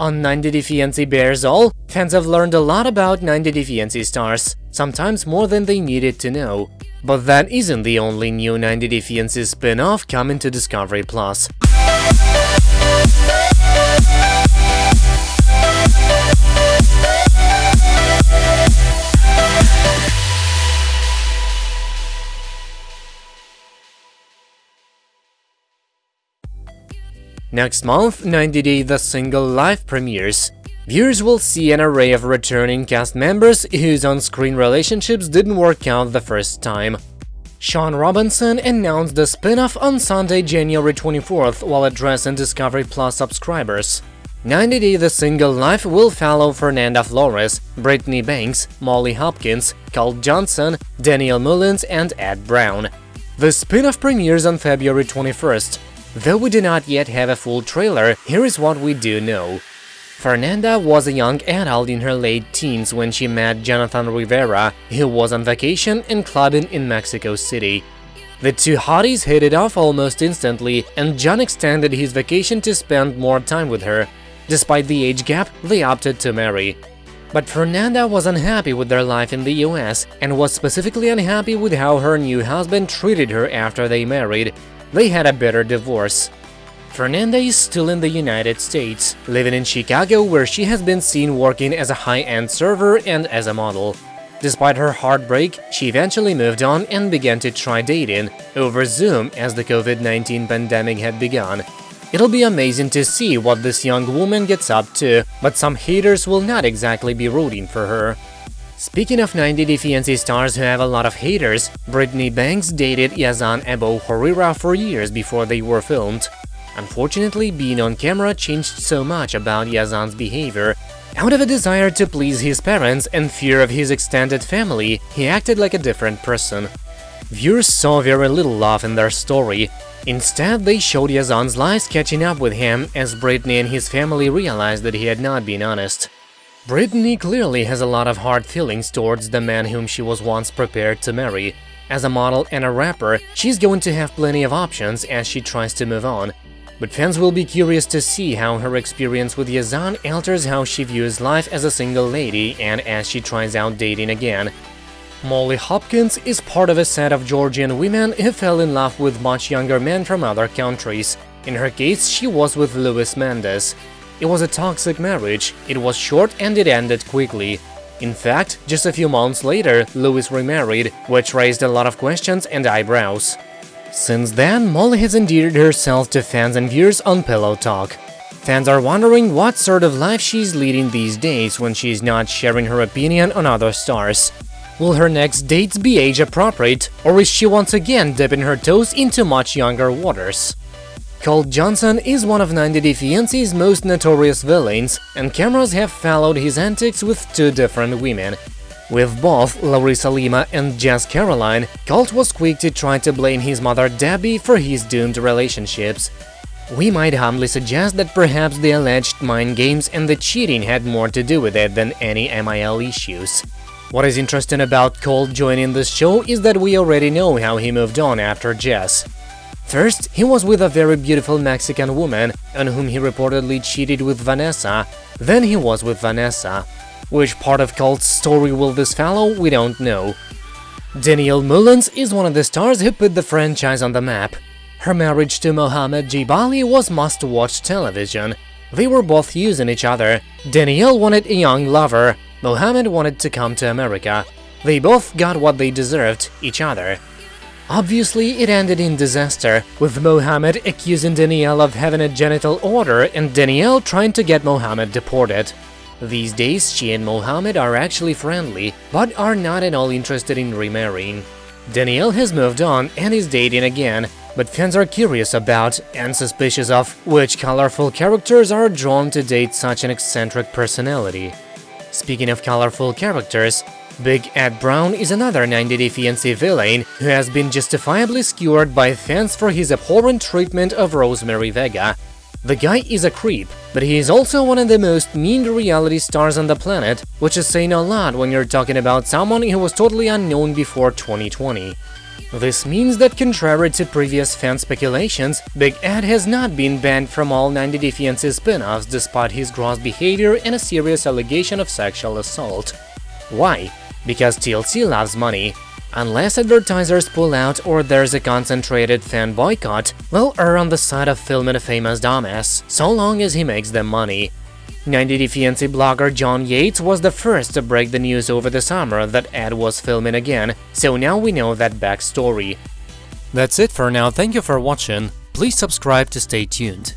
On 90 Day Fiancé Bears All, fans have learned a lot about 90 Day Fiancé stars, sometimes more than they needed to know. But that isn't the only new 90 Day Fiancé spin-off coming to Discovery+. Plus. Next month, 90 Day The Single Life premieres. Viewers will see an array of returning cast members whose on-screen relationships didn't work out the first time. Shaun Robinson announced the spin-off on Sunday, January 24th while addressing Discovery Plus subscribers. 90 Day The Single Life will follow Fernanda Flores, Brittany Banks, Molly Hopkins, Colt Johnson, Danielle Mullins and Ed Brown. The spin-off premieres on February 21st. Though we do not yet have a full trailer, here is what we do know. Fernanda was a young adult in her late teens when she met Jonathan Rivera, who was on vacation and clubbing in Mexico City. The two hotties hit it off almost instantly, and John extended his vacation to spend more time with her. Despite the age gap, they opted to marry. But Fernanda was unhappy with their life in the US and was specifically unhappy with how her new husband treated her after they married, they had a bitter divorce. Fernanda is still in the United States, living in Chicago where she has been seen working as a high-end server and as a model. Despite her heartbreak, she eventually moved on and began to try dating over Zoom as the COVID-19 pandemic had begun. It'll be amazing to see what this young woman gets up to, but some haters will not exactly be rooting for her. Speaking of 90 Day Fiancé stars who have a lot of haters, Brittany Banks dated Yazan Abo Horira for years before they were filmed. Unfortunately, being on camera changed so much about Yazan's behavior. Out of a desire to please his parents and fear of his extended family, he acted like a different person. Viewers saw very little love in their story. Instead, they showed Yazan's lies catching up with him as Brittany and his family realized that he had not been honest. Brittany clearly has a lot of hard feelings towards the man whom she was once prepared to marry. As a model and a rapper, she's going to have plenty of options as she tries to move on. But fans will be curious to see how her experience with Yazan alters how she views life as a single lady and as she tries out dating again. Molly Hopkins is part of a set of Georgian women who fell in love with much younger men from other countries. In her case, she was with Luis Mendez. It was a toxic marriage, it was short and it ended quickly. In fact, just a few months later, Luis remarried, which raised a lot of questions and eyebrows. Since then, Molly has endeared herself to fans and viewers on Pillow Talk. Fans are wondering what sort of life she's leading these days when she's not sharing her opinion on other stars. Will her next dates be age-appropriate, or is she once again dipping her toes into much younger waters? Colt Johnson is one of 90 Day Fiancé's most notorious villains, and cameras have followed his antics with two different women. With both Larissa Lima and Jess Caroline, Colt was quick to try to blame his mother Debbie for his doomed relationships. We might humbly suggest that perhaps the alleged mind games and the cheating had more to do with it than any MIL issues. What is interesting about Colt joining this show is that we already know how he moved on after Jess. First, he was with a very beautiful Mexican woman, on whom he reportedly cheated with Vanessa, then he was with Vanessa. Which part of Colt's story will this follow, we don't know. Danielle Mullins is one of the stars who put the franchise on the map. Her marriage to Mohammed Jibali was must-watch television. They were both using each other. Danielle wanted a young lover, Mohammed wanted to come to America. They both got what they deserved, each other. Obviously, it ended in disaster, with Mohammed accusing Danielle of having a genital order and Danielle trying to get Mohammed deported. These days, she and Mohammed are actually friendly, but are not at all interested in remarrying. Danielle has moved on and is dating again, but fans are curious about and suspicious of which colorful characters are drawn to date such an eccentric personality. Speaking of colorful characters, Big Ed Brown is another 90 Day Fiancé villain who has been justifiably skewered by fans for his abhorrent treatment of Rosemary Vega. The guy is a creep, but he is also one of the most mean reality stars on the planet, which is saying a lot when you're talking about someone who was totally unknown before 2020. This means that contrary to previous fan speculations, Big Ed has not been banned from all 90 Day Fiancé spin-offs despite his gross behavior and a serious allegation of sexual assault. Why? Because TLC loves money. Unless advertisers pull out or there's a concentrated fan boycott, they'll err on the side of filming a famous dumbass, so long as he makes them money. 90 Day Fiancé blogger John Yates was the first to break the news over the summer that Ed was filming again, so now we know that backstory. That's it for now, thank you for watching, please subscribe to stay tuned.